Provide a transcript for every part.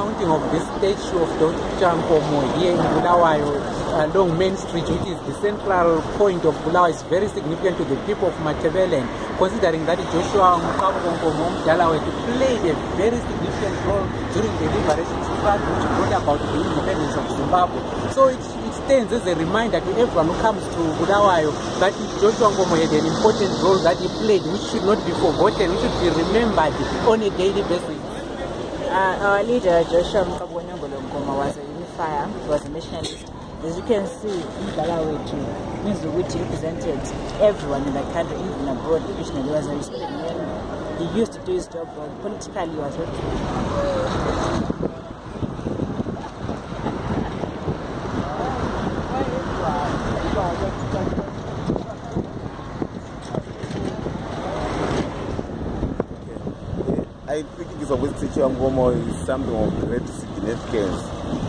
mounting of this statue of Dr. Nkomo here in Bulawayo along Main Street, which is the central point of Bulawayo, is very significant to the people of Matebelen, considering that Joshua Nkomo Dalawetu played a very significant role during the liberation struggle which brought about the independence of Zimbabwe. So it, it stands as a reminder to everyone who comes to Bulawayo that Joshua Nkomo had an important role that he played, which should not be forgotten, which should be remembered on a daily basis. Uh, our leader, Joshua Mkabonyongolo Nkoma, was a unifier, he was a nationalist. As you can see, Mbalawe too, means which represented everyone in the country, even abroad. He was a respected man. He used to do his job well. Politically, he was very I think it's always teaching Ngomo is something of great significance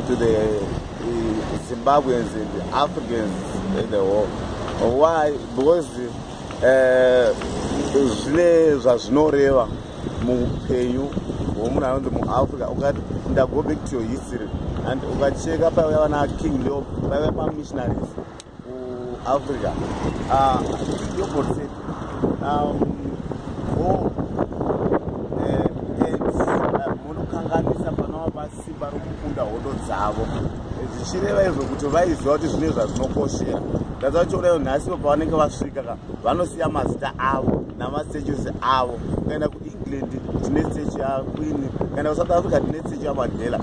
to the uh, Zimbabweans and the Africans in the world. Why? Because zvine zvazvinoreva muupenyu hwomunhu anonzi muafrica ukati ndago back to your history and ukacheka paiva vana king leo vaiva mamissionaries kuafrica yogotse munokanganisa panava pasimba rokukunda hondo dzavo. Zvichireva izvo kuti vaiziva kuti zvine zvazvinokoshera ndadzachionaivo nhasi po pavanenge vasvika ka vanosiya mazita avo namastatues avo. Ukaenda kuengland tine stechu yaqueen ukaenda kusouth africa tine stechu yamandela